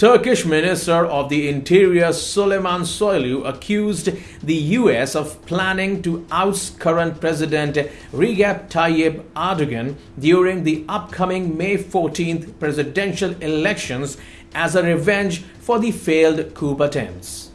Turkish Minister of the Interior Süleyman Soylu accused the US of planning to oust current President Recep Tayyip Erdogan during the upcoming May 14th presidential elections as a revenge for the failed coup attempts.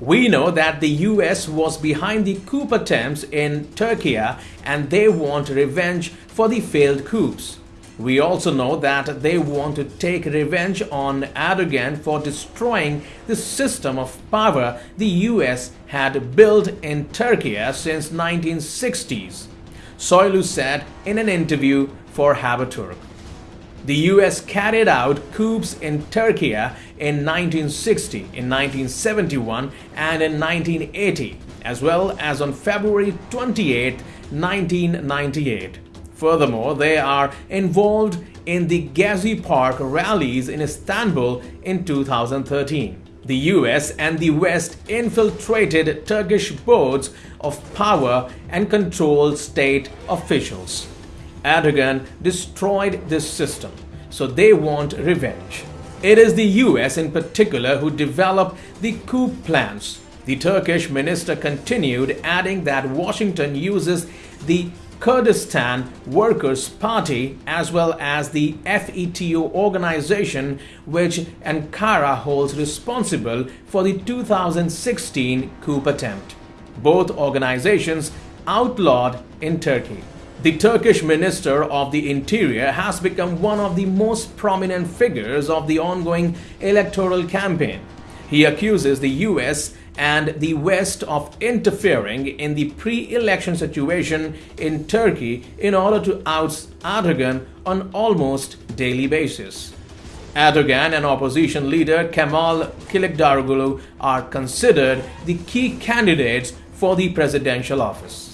We know that the US was behind the coup attempts in Turkey and they want revenge for the failed coups. We also know that they want to take revenge on Erdogan for destroying the system of power the US had built in Turkey since 1960s. Soylu said in an interview for Haberturk. The US carried out coups in Turkey in 1960, in 1971 and in 1980, as well as on February 28, 1998. Furthermore, they are involved in the Gezi Park rallies in Istanbul in 2013. The US and the West infiltrated Turkish boards of power and controlled state officials. Erdogan destroyed this system, so they want revenge. It is the US in particular who developed the coup plans. The Turkish minister continued, adding that Washington uses the Kurdistan Workers' Party as well as the FETO organization which Ankara holds responsible for the 2016 coup attempt. Both organizations outlawed in Turkey. The Turkish Minister of the Interior has become one of the most prominent figures of the ongoing electoral campaign. He accuses the US and the West of interfering in the pre-election situation in Turkey in order to oust Erdogan on almost daily basis. Erdogan and opposition leader Kemal Kılıçdaroğlu are considered the key candidates for the presidential office.